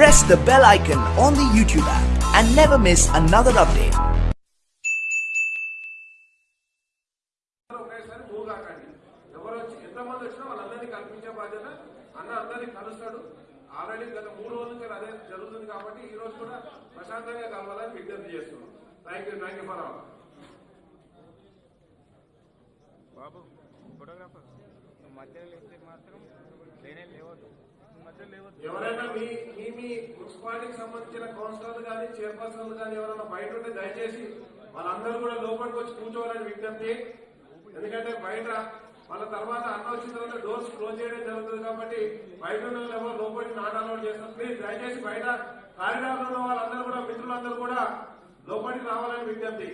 press the bell icon on the YouTube app and never miss another update. ఒకేసారి move కాకండి ఎవరు వచ్చి ఎంతమంది వచ్చినా వాళ్ళందరినీ కల్పించే బాధ్యత అన్న అందరినీ కలుస్తాడు ఆల్రెడీ గత మూడు రోజుల నుంచి అదే జరుగుతుంది కాబట్టి ఈ రోజు కూడా ప్రశాంతంగా కలవాలని విజ్ఞప్తి చేస్తున్నాం thank you thank you for all Babu photographer నువ్వు మధ్యలో ఎవరైనా మీ మీ మీ మున్సిపాలిటీకి సంబంధించిన కౌన్సిలర్లు కానీ చైర్పర్సన్లు కానీ ఎవరైనా బయట ఉంటే దయచేసి వాళ్ళందరూ కూడా లోపలికి వచ్చి కూర్చోవాలని విజ్ఞప్తి. ఎందుకంటే బయట వాళ్ళ తర్వాత అన్న వచ్చిన తర్వాత డోర్స్ క్లోజ్ చేయడం జరుగుతుంది కాబట్టి బయట ఉన్న వాళ్ళు ఎవరు లోపలికి నాట్ అలౌట్ చేస్తారు. ప్లీజ్ దయచేసి బయట కారిడార్లో ఉన్న వాళ్ళందరూ కూడా మిత్రులందరూ కూడా లోపలికి రావాలని విజ్ఞప్తి.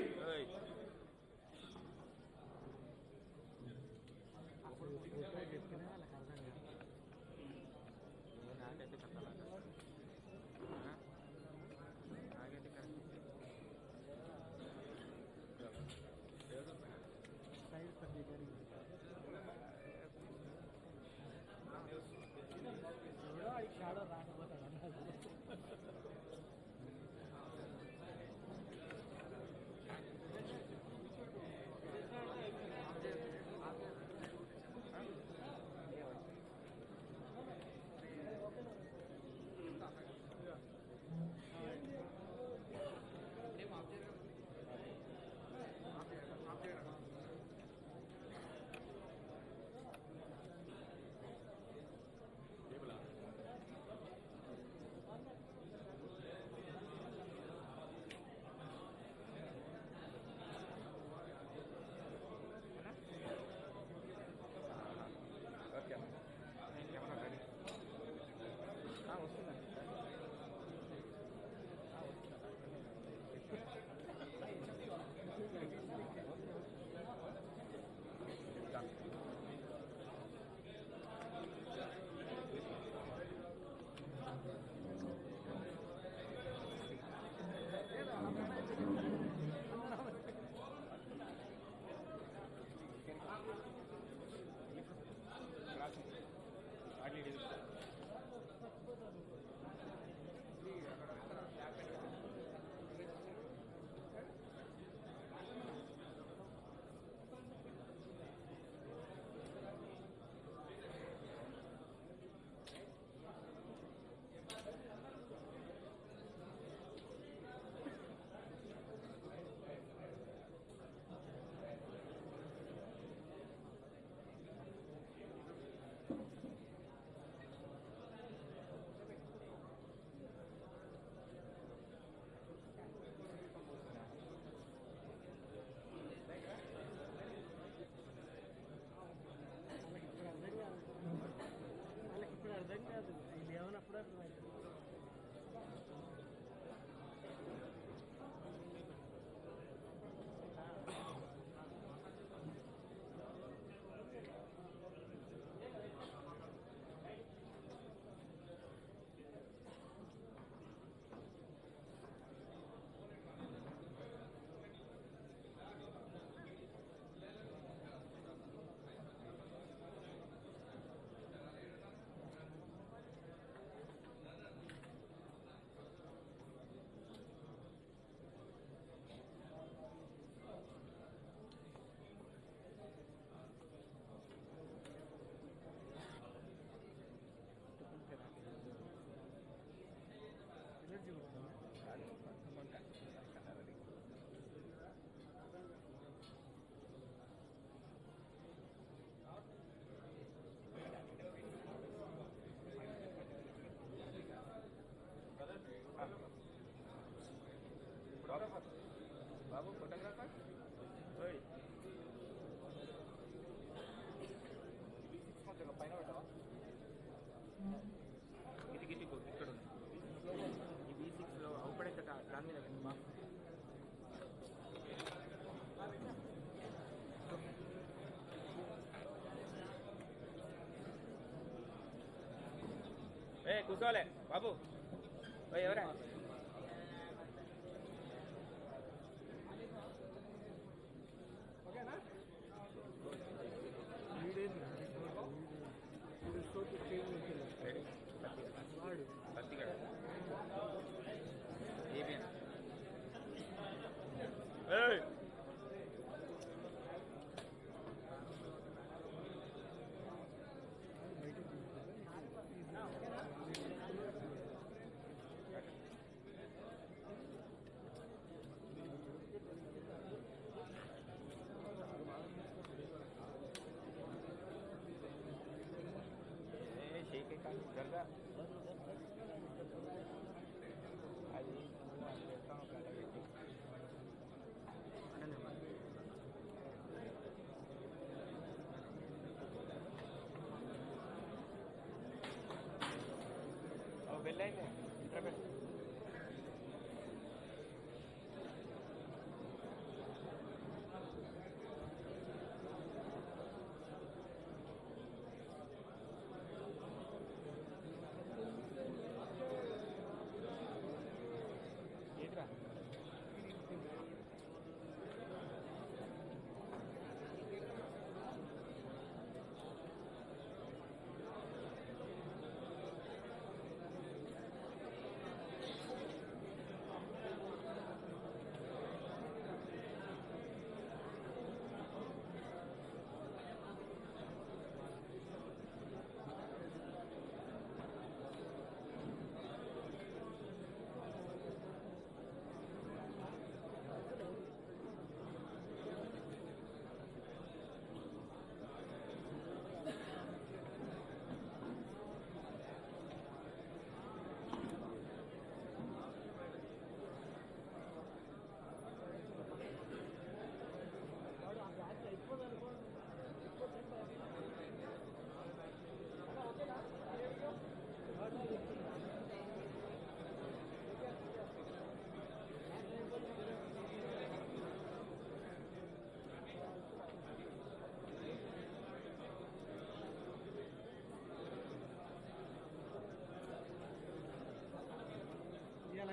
కూర్చోలే బాబు. ఎవరా? Amen.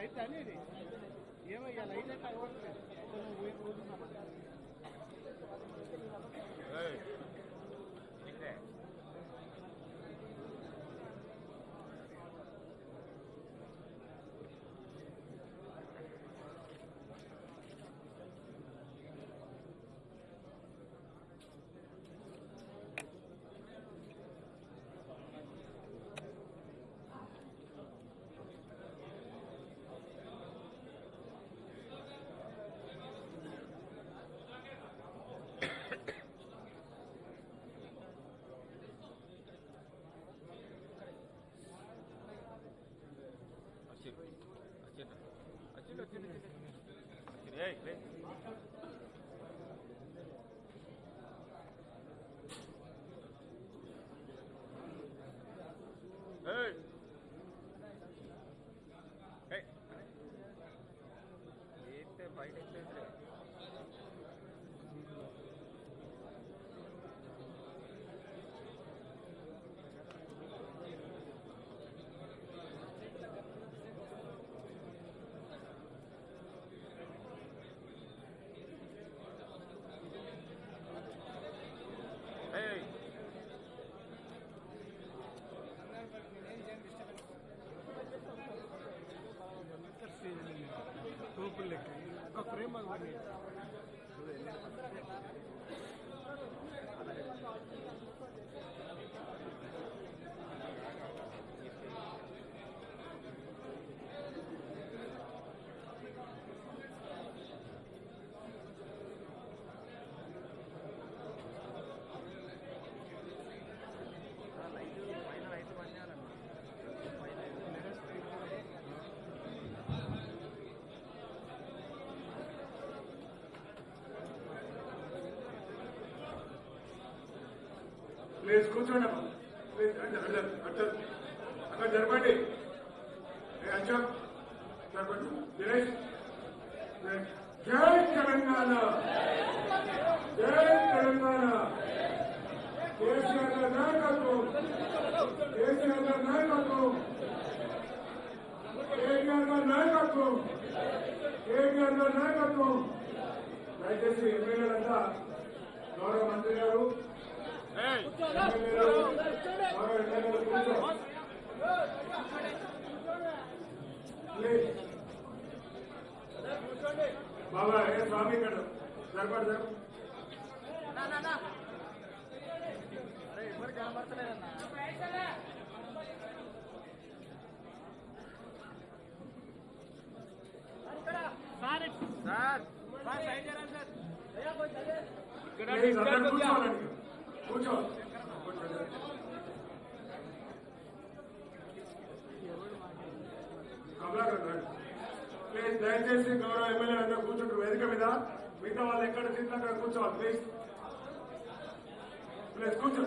ఇక లైట్ అని regle ఒక ప్లీజ్ కూర్చోండి అమ్మా. అక్కడ జరపండి. ఏ అశోక్ జరపండి. దినేష్ జై తెలంగాణ. జై తెలంగాణ. కేసీఆర్ నాయకత్వం. కేసీఆర్ నాయకత్వం. కేటీఆర్ నాయకత్వం. కేటీఆర్ నాయకత్వం. దయచేసి ఎమ్మెల్యేలంతా గౌరవ మంత్రి గారు బాబా ఏ స్వామి ఇక్కడ జరపండి జరపండి సార్ ఇక్కడ ప్లీజ్ అందరూ కూర్చోవాలండి కూర్చో. ప్లీజ్ దయచేసి గౌరవ ఎమ్మెల్యే అందరూ కూర్చుంటారు. వేదిక మీద మిగతా వాళ్ళు ఎక్కడ తింటే అక్కడ కూర్చోవాలి ప్లీజ్ ప్లీజ్ కూర్చో.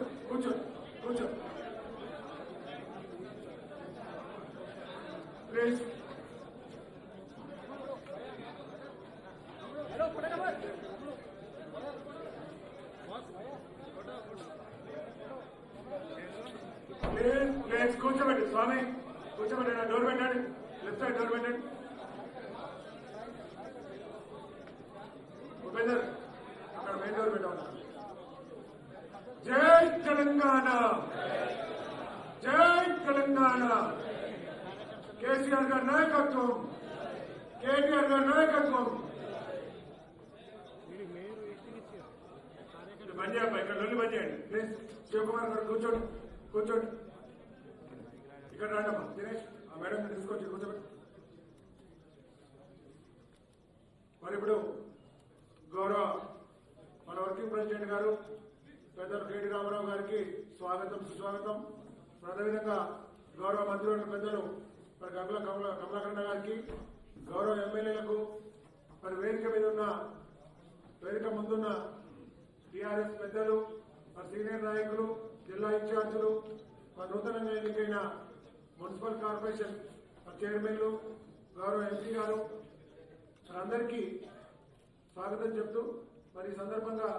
తెలంగాణ. జై తెలంగాణ. కేసీఆర్ గారి నాయకత్వం. కేటీఆర్ గారి నాయకత్వం. బంద్ చేయాలి ఇక్కడ లొల్లి బంద్ చేయండి. ప్లీజ్ శివకుమార్ గారు కూర్చోండి కూర్చోండి. ఇక్కడ రాండమ్మా దినేష్ ఆ మేడం తీసుకొచ్చి కూర్చోబెట్టి మరి ఇప్పుడు గౌరవ మన వర్కింగ్ ప్రెసిడెంట్ గారు పెద్దలు కేటీ రామారావు గారికి స్వాగతం సుస్వాగతం. అదేవిధంగా గౌరవ మంత్రివర్గ పెద్దలు మరి గంగుల కమల కమలాకరణ గారికి గౌరవ ఎమ్మెల్యేలకు మరి వేదిక మీద ఉన్న వేదిక ముందున్న టీఆర్ఎస్ పెద్దలు మరి సీనియర్ నాయకులు జిల్లా ఇన్ఛార్జీలు మరి నూతనంగా ఎన్నికైన మున్సిపల్ కార్పొరేషన్ చైర్మన్లు గౌరవ ఎంపీ గారు మరి అందరికీ స్వాగతం చెప్తూ మరి ఈ సందర్భంగా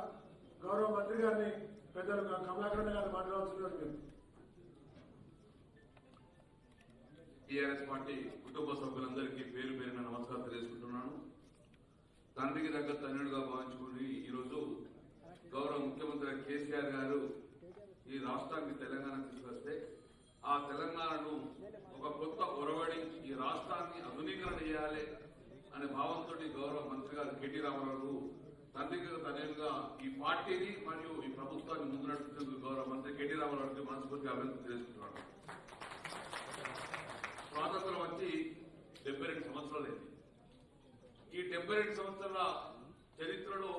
గౌరవ మంత్రి గారిని పెద్దలు కమలాకరణ గారిని మాట్లాడాల్సిన టీఆర్ఎస్ పార్టీ కుటుంబ సభ్యులందరికీ పేరు పేరున నమస్కారం తెలియజేసుకుంటున్నాను. తండ్రికి దగ్గర తన్నుడుగా భావించుకుని ఈరోజు గౌరవ ముఖ్యమంత్రి కేసీఆర్ గారు ఈ రాష్ట్రానికి తెలంగాణ తీసుకొస్తే ఆ తెలంగాణను ఒక కొత్త ఒరవడి ఈ రాష్ట్రాన్ని ఆధునీకరణ చేయాలి అనే భావంతో గౌరవ మంత్రి గారు కెటి రామారావు తండ్రికి తనేలుగా ఈ పార్టీని మరియు ఈ ప్రభుత్వాన్ని ముందు నడుపుతున్నందుకు గౌరవ మంత్రి కెటి రామారావుకి మనస్ఫూర్తిగా అభివృద్ధి తెలియజేసుకుంటున్నాను స్వాతంత్రం వచ్చి డెబ్బై రెండు సంవత్సరాలైంది ఈ డెబ్బై రెండు సంవత్సరాల చరిత్రలో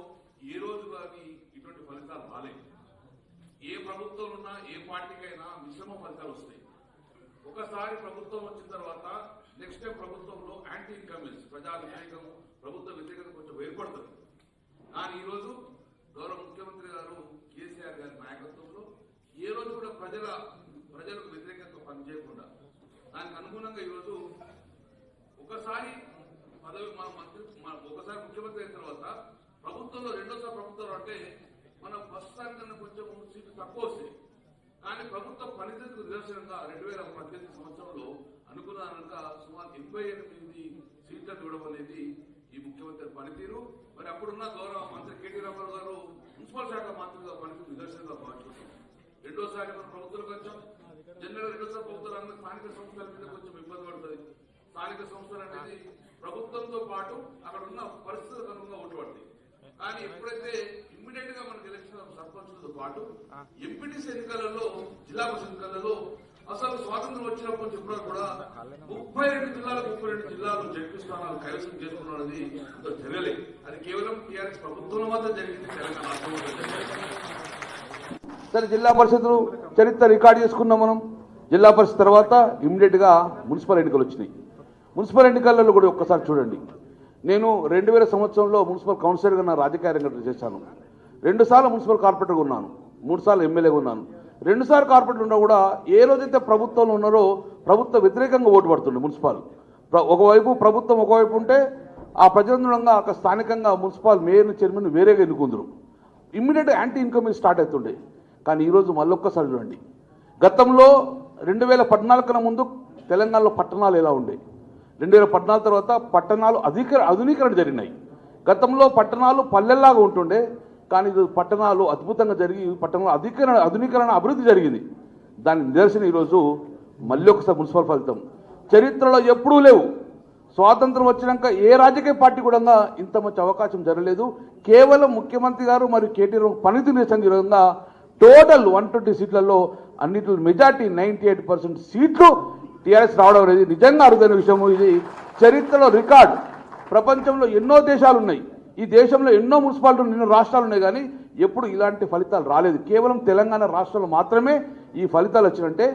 ఏ రోజు కానీ ఇటువంటి ఫలితాలు రాలేదు ఏ ప్రభుత్వం ఉన్నా ఏ పార్టీకైనా మిశ్రమ ఫలితాలు వస్తాయి. ఒకసారి ప్రభుత్వం వచ్చిన తర్వాత నెక్స్ట్ టైం ప్రభుత్వంలో యాంటీ ఇన్కమిన్స్ ప్రజా వ్యతిరేకం ప్రభుత్వ వ్యతిరేకత కొంచెం ఏర్పడుతుంది. కానీ ఈరోజు గౌరవ ముఖ్యమంత్రి గారు కేసీఆర్ గారి నాయకత్వంలో ఏ రోజు కూడా ప్రజల ప్రజలకు వ్యతిరేకంగా పనిచేయకుండా దానికి అనుగుణంగా ఈరోజు ఒకసారి పదవి మన మంత్రి మన ఒకసారి ముఖ్యమంత్రి అయిన తర్వాత ప్రభుత్వంలో రెండోసారి ప్రభుత్వం అంటే మనం ఫస్ట్ కన్నా కొంచెం సీట్లు తక్కువ వస్తాయి కానీ ప్రభుత్వ పనితీరుకు నిదర్శనంగా రెండు వేల పద్దెనిమిది సంవత్సరంలో అనుకున్నాక సుమారు ఎనభై ఎనిమిది సీట్లను ఇవ్వడం అనేది ఈ ముఖ్యమంత్రి పనితీరు మరి అప్పుడున్న గౌరవ మంత్రి కేటీ రామారావు గారు మున్సిపల్ శాఖ మంత్రిగా పనితీరు నిదర్శనంగా భావించుకుంటాం రెండోసారి మన ప్రభుత్వాలకు వచ్చాం. జనరల్ రెండోసారి ప్రభుత్వాలు అందరూ స్థానిక సంస్థల మీద కొంచెం ఇబ్బంది పడుతుంది. స్థానిక సంస్థలు అనేది ప్రభుత్వంతో పాటు అక్కడ ఉన్న పరిస్థితులకు అనుగుణంగా ఓటు పడతాయి కానీ ఎప్పుడైతే ఇమ్మీడియట్గా మనకి ఎలక్షన్ సర్పంచులతో పాటు ఎంపీటీసీ ఎన్నికలలో జిల్లా పరిషత్ ఎన్నికలలో అసలు స్వాతంత్రం వచ్చినప్పటి నుంచి ఇప్పుడు కూడా ముప్పై రెండు జిల్లాలు ముప్పై రెండు జిల్లాలు జడ్పీ స్థానాలు కైవసం చేసుకున్నది అంత జరగలేదు అది కేవలం టీఆర్ఎస్ ప్రభుత్వంలో మాత్రం జరిగింది తెలంగాణ సరే జిల్లా పరిషత్లు చరిత్ర రికార్డు చేసుకున్నాం మనం. జిల్లా పరిషత్ తర్వాత ఇమ్మీడియట్గా మున్సిపల్ ఎన్నికలు వచ్చినాయి. మున్సిపల్ ఎన్నికలలో కూడా ఒక్కసారి చూడండి. నేను రెండు వేల సంవత్సరంలో మున్సిపల్ కౌన్సిలర్గా నా రాజకీయ రంగం చేశాను. రెండుసార్లు మున్సిపల్ కార్పొరేటర్గా ఉన్నాను. మూడుసార్లు ఎమ్మెల్యేగా ఉన్నాను. రెండుసార్లు కార్పొరేట్ ఉన్నా కూడా ఏ రోజైతే ప్రభుత్వంలో ఉన్నారో ప్రభుత్వ వ్యతిరేకంగా ఓటు పడుతుండే మున్సిపల్. ఒకవైపు ప్రభుత్వం ఒకవైపు ఉంటే ఆ ప్రజలందరంగా అక్కడ స్థానికంగా మున్సిపల్ మేయర్ చైర్మన్ వేరేగా ఎన్నుకుందరు. ఇమ్మీడియట్ యాంటీ ఇన్కమింగ్ స్టార్ట్ అవుతుండే. కానీ ఈరోజు మళ్ళొక్కసారి చూడండి. గతంలో రెండు వేల పద్నాలుగు ముందు తెలంగాణలో పట్టణాలు ఎలా ఉండే? రెండు వేల పద్నాలుగు తర్వాత పట్టణాలు అధిక ఆధునీకరణ జరిగినాయి. గతంలో పట్టణాలు పల్లెల్లాగా ఉంటుండే. కానీ ఇది పట్టణాలు అద్భుతంగా జరిగి పట్టణంలో అధికరణ ఆధునీకరణ అభివృద్ధి జరిగింది. దాని నిదర్శనం ఈరోజు మళ్ళీ ఒకసారి మున్సిపల్ ఫలితం. చరిత్రలో ఎప్పుడూ లేవు. స్వాతంత్రం వచ్చినాక ఏ రాజకీయ పార్టీ కూడా ఇంత మంచి అవకాశం జరగలేదు. కేవలం ముఖ్యమంత్రి గారు మరియు కేటీఆర్ పనితీరు నిరసన విధంగా టోటల్ వన్ ట్వంటీ సీట్లలో అన్నింటిలో మెజార్టీ నైంటీ ఎయిట్ పర్సెంట్ సీట్లు టీఆర్ఎస్ రావడం అనేది నిజంగా అరుదైన విషయం. ఇది చరిత్రలో రికార్డ్. ప్రపంచంలో ఎన్నో దేశాలు ఉన్నాయి ఈ దేశంలో ఎన్నో మున్సిపాలిటీలు ఎన్నో రాష్ట్రాలు ఉన్నాయి కానీ ఎప్పుడు ఇలాంటి ఫలితాలు రాలేదు. కేవలం తెలంగాణ రాష్ట్రంలో మాత్రమే ఈ ఫలితాలు వచ్చినంటే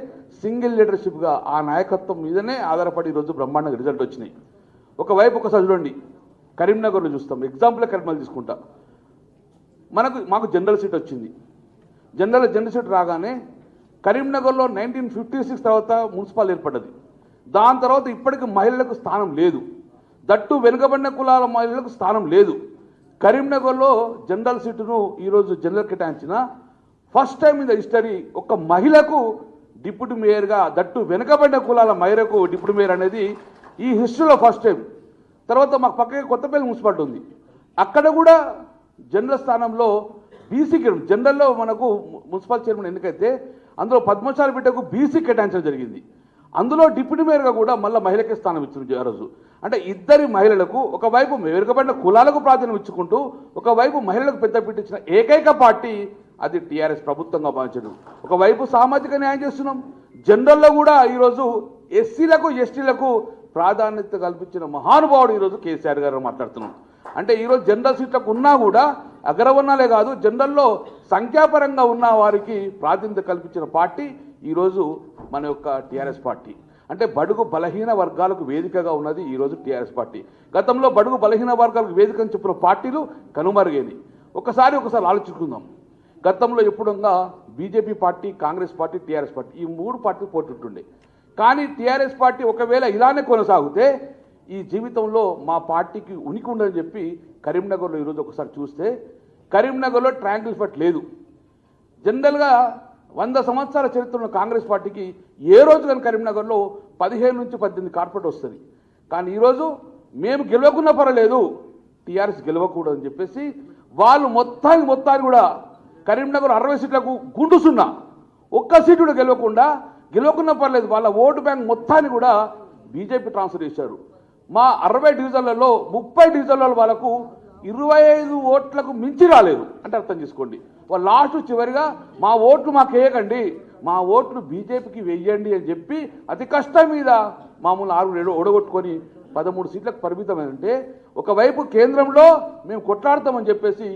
సింగిల్ లీడర్షిప్గా ఆ నాయకత్వం మీదనే ఆధారపడి ఈరోజు బ్రహ్మాండంగా రిజల్ట్ వచ్చినాయి. ఒకవైపు ఒకసారి చూడండి కరీంనగర్లో చూస్తాం. ఎగ్జాంపుల్ కరీంనగర్ తీసుకుంటా. మనకు మాకు జనరల్ సీట్ వచ్చింది. జనరల్ జనరల్ సీట్ రాగానే కరీంనగర్లో నైన్టీన్ ఫిఫ్టీ సిక్స్ తర్వాత మున్సిపాల్ ఏర్పడ్డది. దాని తర్వాత ఇప్పటికి మహిళలకు స్థానం లేదు. దట్టు వెనుకబడిన కులాల మహిళలకు స్థానం లేదు. కరీంనగర్లో జనరల్ సీటును ఈరోజు జనరల్ కేటాయించిన first time in the history ఒక మహిళకు డిప్యూటీ మేయర్గా దట్టు వెనుకబడిన కులాల మహిళకు డిప్యూటీ మేయర్ అనేది ఈ హిస్టరీలో ఫస్ట్ టైం. తర్వాత మాకు పక్కకి కొత్తపల్లి మున్సిపాలిటీ ఉంది. అక్కడ కూడా జనరల్ స్థానంలో బీసీకి జనరల్లో మనకు మున్సిపల్ చైర్మన్ ఎన్నికైతే అందులో పద్మశాలి బిడ్డకు బీసీ కేటాయించడం జరిగింది. అందులో డిప్యూటీ మేయర్గా కూడా మళ్ళీ మహిళకే స్థానం ఇచ్చిన ఆ రోజు. అంటే ఇద్దరి మహిళలకు ఒకవైపు మెరుగుపడిన కులాలకు ప్రాధాన్యం ఇచ్చుకుంటూ ఒకవైపు మహిళలకు పెద్దపీట ఇచ్చిన ఏకైక పార్టీ అది టీఆర్ఎస్ ప్రభుత్వంగా భావించడం. ఒకవైపు సామాజిక న్యాయం చేస్తున్నాం. జనరల్లో కూడా ఈరోజు ఎస్సీలకు ఎస్టీలకు ప్రాధాన్యత కల్పించిన మహానుభావుడు ఈరోజు కేసీఆర్ గారు మాట్లాడుతున్నాం. అంటే ఈరోజు జనరల్ సీట్లకు ఉన్నా కూడా అగ్రవర్ణాలే కాదు జనరల్లో సంఖ్యాపరంగా ఉన్న వారికి ప్రాతినిధ్యం కల్పించిన పార్టీ ఈరోజు మన యొక్క టీఆర్ఎస్ పార్టీ. అంటే బడుగు బలహీన వర్గాలకు వేదికగా ఉన్నది ఈరోజు టీఆర్ఎస్ పార్టీ. గతంలో బడుగు బలహీన వర్గాలకు వేదిక అని చెప్పిన పార్టీలు కనుమరుగైనవి ఒకసారి ఒకసారి ఆలోచించుకుందాం. గతంలో ఎప్పుడుగా BJP party Congress party TRS party ఈ మూడు పార్టీలు పోటీ కానీ టీఆర్ఎస్ పార్టీ ఒకవేళ ఇలానే కొనసాగితే ఈ జీవితంలో మా పార్టీకి ఉనికి ఉండదని చెప్పి కరీంనగర్లో ఈరోజు ఒకసారి చూస్తే కరీంనగర్లో ట్రాంగిల్ ఫట్ లేదు. జనరల్గా వంద సంవత్సరాల చరిత్రలో కాంగ్రెస్ పార్టీకి ఏ రోజు కానీ కరీంనగర్లో పదిహేను నుంచి పద్దెనిమిది కార్పొరేట్ వస్తుంది. కానీ ఈరోజు మేము గెలవకున్నా పర్వాలేదు టీఆర్ఎస్ గెలవకూడదని చెప్పేసి వాళ్ళు మొత్తానికి మొత్తాన్ని కూడా కరీంనగర్ అరవై సీట్లకు గుండు సున్నా ఒక్క సీటు కూడా గెలవకుండా గెలవకున్నా పర్లేదు వాళ్ళ ఓటు బ్యాంక్ మొత్తాన్ని కూడా బీజేపీ ట్రాన్స్ఫర్ చేశారు. మా అరవై డివిజన్లలో ముప్పై డివిజన్లలో వాళ్ళకు ఇరవై ఐదు ఓట్లకు మించి రాలేదు అంటే అర్థం చేసుకోండి. లాస్ట్ చివరిగా మా ఓట్లు మాకు వేయకండి. మా ఓట్లు బీజేపీకి వెయ్యండి అని చెప్పి అతి కష్టం మీద మామూలు ఆరు ఏడు ఓడగొట్టుకొని పదమూడు సీట్లకు పరిమితమైందంటే ఒకవైపు కేంద్రంలో మేము కొట్లాడతామని చెప్పేసి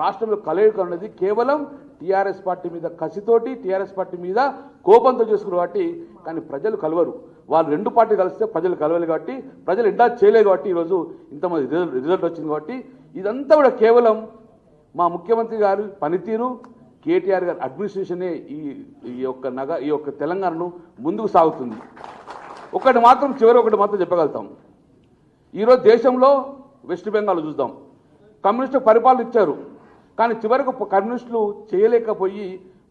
రాష్ట్రంలో కలయిక అన్నది కేవలం టీఆర్ఎస్ పార్టీ మీద కసితోటి టీఆర్ఎస్ పార్టీ మీద కోపంతో చేసుకున్న కాబట్టి కానీ ప్రజలు కలవరు. వాళ్ళు రెండు పార్టీ కలిస్తే ప్రజలు కలవాలి కాబట్టి ప్రజలు ఎండా చేయలేదు కాబట్టి ఈరోజు ఇంతమంది రిజల్ట్ వచ్చింది కాబట్టి ఇదంతా కూడా కేవలం మా ముఖ్యమంత్రి గారు పనితీరు కేటీఆర్ గారి అడ్మినిస్ట్రేషనే ఈ ఈ యొక్క నగ ఈ యొక్క తెలంగాణను ముందుకు సాగుతుంది. ఒకటి మాత్రం చివరి ఒకటి మాత్రం చెప్పగలుగుతాం. ఈరోజు దేశంలో వెస్ట్ బెంగాల్ చూద్దాం. కమ్యూనిస్టు పరిపాలన ఇచ్చారు. కానీ చివరకు కమ్యూనిస్టులు చేయలేకపోయి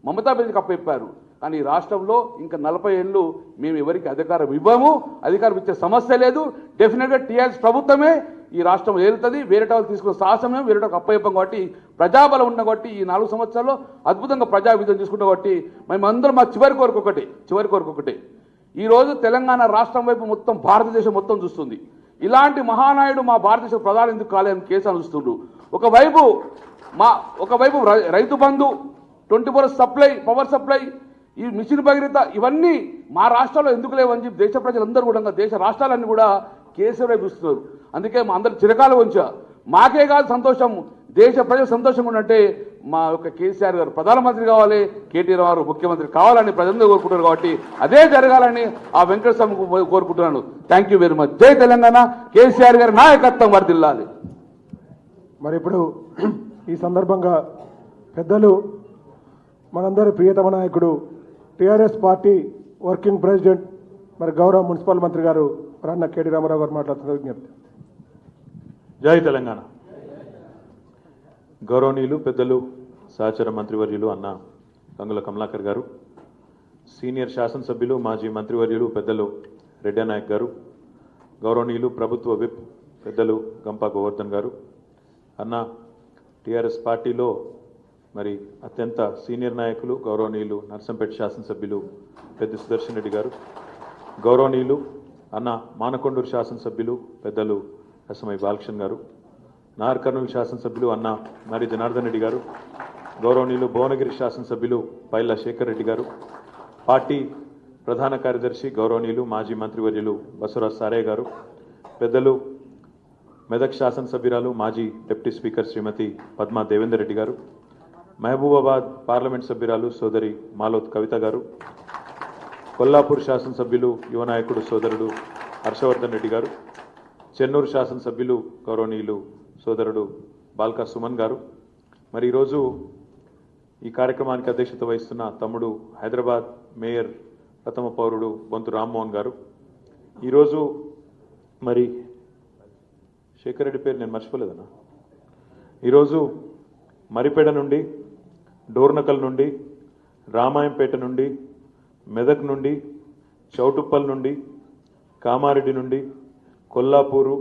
మమతా బెనర్జీకి అప్పచెప్పారు కానీ ఈ రాష్ట్రంలో ఇంకా నలభై ఏళ్ళు మేము ఎవరికి అధికారం ఇవ్వము అధికారం ఇచ్చే సమస్య లేదు. డెఫినెట్గా టీఆర్ఎస్ ప్రభుత్వమే ఈ రాష్ట్రం ఏలుతుంది. వేరే వాళ్ళు తీసుకున్న సాహసమే వేరే వాళ్ళకి కాబట్టి ప్రజాబలం ఉన్న కాబట్టి ఈ నాలుగు సంవత్సరాల్లో అద్భుతంగా ప్రజా విజయం తీసుకుంటాం కాబట్టి మేమందరం మా చివరి కోరిక ఒకటి చివరి కోరిక ఒకటి. ఈరోజు తెలంగాణ రాష్ట్రం వైపు మొత్తం భారతదేశం మొత్తం చూస్తుంది. ఇలాంటి మహానాయుడు మా భారతదేశ ప్రధాని ఎందుకు కాలేదని కేసు అనుస్తుండ్రు ఒకవైపు మా ఒకవైపు రై- Rythu Bandhu twenty four supply power supply ఈ మిషన్ భగీరథ ఇవన్నీ మా రాష్ట్రాల్లో ఎందుకు లేవని చెప్పి దేశ ప్రజలందరూ కూడా దేశ రాష్ట్రాలన్నీ కూడా కేసీఆర్ వైపు చూస్తున్నారు. అందుకే మా అందరు చిరకాలు ఉంచా మాకే కాదు సంతోషం దేశ ప్రజలు సంతోషంగా ఉన్నట్టే మా యొక్క కేసీఆర్ గారు ప్రధానమంత్రి కావాలి కేటీఆర్ గారు ముఖ్యమంత్రి కావాలని ప్రజలందరూ కోరుకుంటారు కాబట్టి అదే జరగాలని ఆ వెంకటస్వామి కోరుకుంటున్నాను. థ్యాంక్ యూ వెరీ మచ్ జై తెలంగాణ. కేసీఆర్ గారి నాయకత్వం వర్దిల్లాలి మరి ఇప్పుడు ఈ సందర్భంగా పెద్దలు మనందరి ప్రియతమ నాయకుడు టీఆర్ఎస్ పార్టీ వర్కింగ్ ప్రెసిడెంట్ మరి గౌరవ మున్సిపల్ మంత్రి గారు రన్న కేడి రామారావు గారు మాట్లాడుతున్న విజ్ఞప్తి. జై తెలంగాణ. గౌరవనీయులు పెద్దలు సహచర మంత్రివర్యులు అన్న గంగుల కమలాకర్ గారు సీనియర్ శాసనసభ్యులు మాజీ మంత్రివర్యులు పెద్దలు రెడ్డా నాయక్ గారు గౌరవనీయులు ప్రభుత్వ విప్ పెద్దలు గంపా గోవర్ధన్ గారు అన్న టీఆర్ఎస్ పార్టీలో మరి అత్యంత సీనియర్ నాయకులు గౌరవనీయులు నర్సంపేట శాసనసభ్యులు పెద్ద సుదర్శన్ రెడ్డి గారు గౌరవనీయులు అన్న మానకొండూరు శాసనసభ్యులు పెద్దలు ఎస్ఎంఐ బాలకృష్ణ గారు నార్ కర్నూలు శాసనసభ్యులు అన్న మరి జనార్దన్ రెడ్డి గారు గౌరవనీయులు భువనగిరి శాసనసభ్యులు పైల శేఖర్ రెడ్డి గారు పార్టీ ప్రధాన కార్యదర్శి గౌరవనీయులు మాజీ మంత్రివర్యులు బసవరాజ్ సారయ్య గారు పెద్దలు మెదక్ శాసనసభ్యురాలు మాజీ deputy speaker Srimati Padma Devender Reddy garu Mahabubabad parliament సభ్యురాలు సోదరి మాలోత్ కవిత గారు కొల్లాపూర్ శాసనసభ్యులు యువ నాయకుడు సోదరుడు హర్షవర్ధన్ రెడ్డి గారు చెన్నూరు శాసనసభ్యులు గౌరవనీయులు సోదరుడు బాల్కా సుమన్ గారు. మరి ఈరోజు ఈ కార్యక్రమానికి అధ్యక్షత వహిస్తున్న తమ్ముడు హైదరాబాద్ మేయర్ ప్రథమ పౌరుడు బొంతు రామ్మోహన్ గారు. ఈరోజు మరి శేఖర్ రెడ్డి పేరు నేను మర్చిపోలేదన్నా. ఈరోజు మరిపేడ నుండి డోర్నకల్ నుండి రామాయంపేట నుండి మెదక్ నుండి చౌటుప్పల్ నుండి కామారెడ్డి నుండి కొల్లాపూరు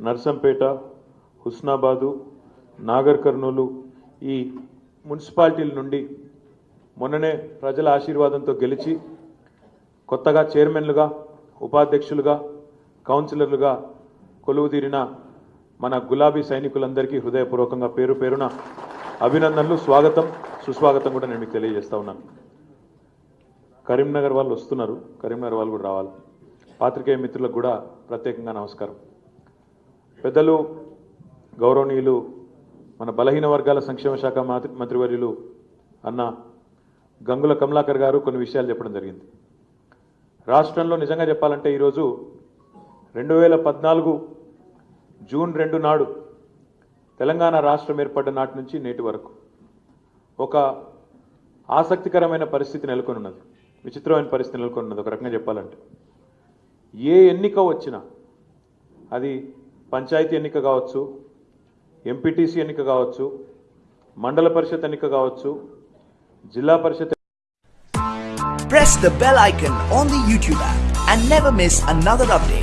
నర్సంపేట హుస్నాబాదు నాగర్ కర్నూలు ఈ మున్సిపాలిటీల నుండి మొన్ననే ప్రజల ఆశీర్వాదంతో గెలిచి కొత్తగా చైర్మన్లుగా ఉపాధ్యక్షులుగా కౌన్సిలర్లుగా కొలువుదీరిన మన గులాబీ సైనికులందరికీ హృదయపూర్వకంగా పేరు పేరున అభినందనలు స్వాగతం సుస్వాగతం కూడా నేను మీకు తెలియజేస్తా ఉన్నాను. కరీంనగర్ వాళ్ళు వస్తున్నారు. కరీంనగర్ వాళ్ళు కూడా రావాలి. పాత్రికేయ మిత్రులకు కూడా ప్రత్యేకంగా నమస్కారం. పెద్దలు గౌరవనీయులు మన బలహీన వర్గాల సంక్షేమ శాఖ మంత్రి- మంత్రివర్యులు అన్న గంగుల కమలాకర్ గారు కొన్ని విషయాలు చెప్పడం జరిగింది. రాష్ట్రంలో నిజంగా చెప్పాలంటే ఈరోజు రెండు వేల పద్నాలుగు జూన్ రెండు నాడు తెలంగాణ రాష్ట్రం ఏర్పడ్డ నాటి నుంచి నేటి వరకు ఒక ఆసక్తికరమైన పరిస్థితి నెలకొని ఉన్నది విచిత్రమైన పరిస్థితి నెలకొని ఉన్నది ఒక రకంగా చెప్పాలంటే ఏ ఎన్నిక వచ్చినా అది పంచాయతీ ఎన్నిక కావచ్చు ఎంపీటీసీ ఎన్నిక కావచ్చు మండల పరిషత్ ఎన్నిక కావచ్చు zilla parishad press the bell icon on the YouTube app and never miss another update.